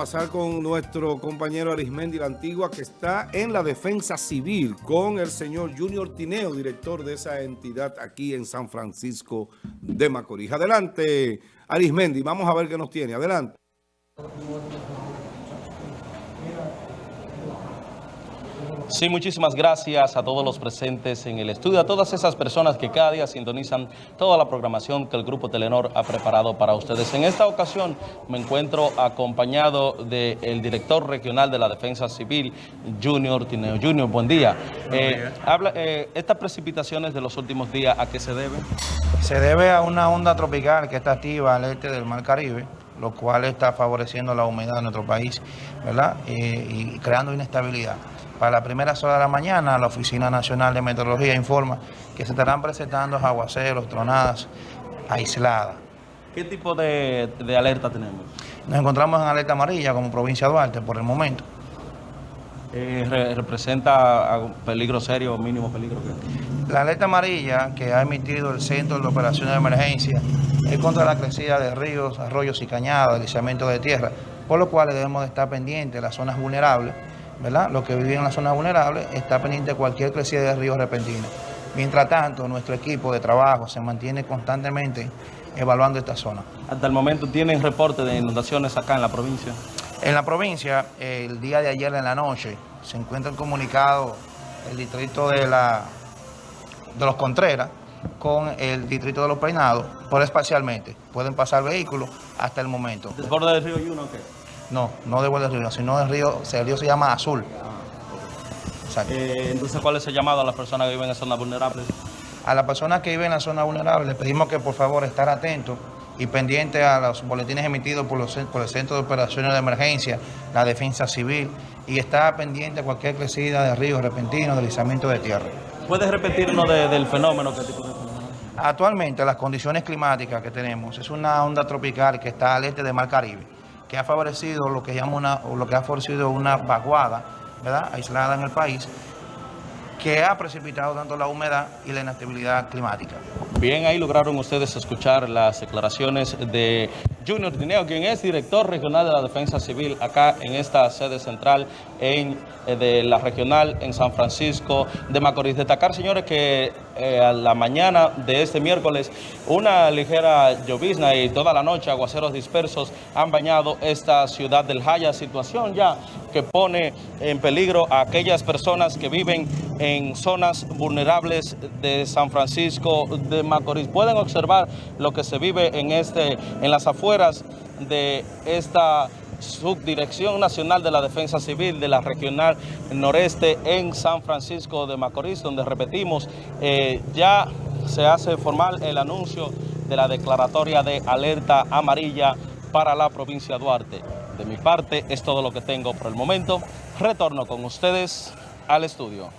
pasar con nuestro compañero Arismendi la Antigua, que está en la defensa civil con el señor Junior Tineo, director de esa entidad aquí en San Francisco de Macorís. Adelante, Arismendi, vamos a ver qué nos tiene. Adelante. Sí, muchísimas gracias a todos los presentes en el estudio, a todas esas personas que cada día sintonizan toda la programación que el Grupo Telenor ha preparado para ustedes. En esta ocasión me encuentro acompañado del director regional de la Defensa Civil, Junior Tineo. Junior, buen día. Eh, habla, eh, ¿Estas precipitaciones de los últimos días a qué se deben? Se debe a una onda tropical que está activa al este del Mar Caribe, lo cual está favoreciendo la humedad en nuestro país, ¿verdad? Eh, y creando inestabilidad. Para la primera hora de la mañana, la Oficina Nacional de Meteorología informa que se estarán presentando aguaceros, tronadas aisladas. ¿Qué tipo de, alerta tenemos? Nos encontramos en alerta amarilla como provincia de Duarte por el momento. Eh, ¿Representa peligro serio o mínimo peligro? La alerta amarilla que ha emitido el Centro de Operaciones de Emergencia es contra la crecida de ríos, arroyos y cañadas, deslizamiento de tierra, por lo cual debemos de estar pendientes de las zonas vulnerables ¿verdad? Los que viven en la zona vulnerable está pendiente de cualquier crecida de ríos repentina. Mientras tanto, nuestro equipo de trabajo se mantiene constantemente evaluando esta zona. ¿Hasta el momento tienen reporte de inundaciones acá en la provincia? En la provincia, el día de ayer en la noche, se encuentra el comunicado el distrito de, la, de los Contreras con el distrito de los Peinados, por espacialmente. Pueden pasar vehículos hasta el momento. ¿Desborde del río Yuno o qué? No, no de del Río, sino del río, el río se llama Azul. Eh, entonces, ¿cuál es el llamado a las personas que viven en zonas vulnerables? A las personas que viven en la zona vulnerable les pedimos que por favor estar atentos y pendientes a los boletines emitidos por, los, por el Centro de Operaciones de Emergencia, la Defensa Civil, y estar pendiente a cualquier crecida de ríos repentinos, deslizamiento de tierra. ¿Puedes repetirnos del fenómeno? ¿Qué tipo de fenómeno? Actualmente las condiciones climáticas que tenemos es una onda tropical que está al este del Mar Caribe que ha favorecido lo que llama una, o lo que ha favorecido una vaguada, ¿verdad? aislada en el país, que ha precipitado tanto la humedad y la inestabilidad climática. Bien, ahí lograron ustedes escuchar las declaraciones de Junior Tineo, quien es director regional de la Defensa Civil acá en esta sede central en, eh, de la regional en San Francisco de Macorís. Destacar, señores, que eh, a la mañana de este miércoles una ligera llovizna y toda la noche aguaceros dispersos han bañado esta ciudad del Jaya, situación ya que pone en peligro a aquellas personas que viven en zonas vulnerables de San Francisco de Macorís. Pueden observar lo que se vive en, este, en las afueras de esta Subdirección Nacional de la Defensa Civil de la Regional Noreste en San Francisco de Macorís, donde repetimos, eh, ya se hace formal el anuncio de la declaratoria de alerta amarilla para la provincia de Duarte. De mi parte es todo lo que tengo por el momento. Retorno con ustedes al estudio.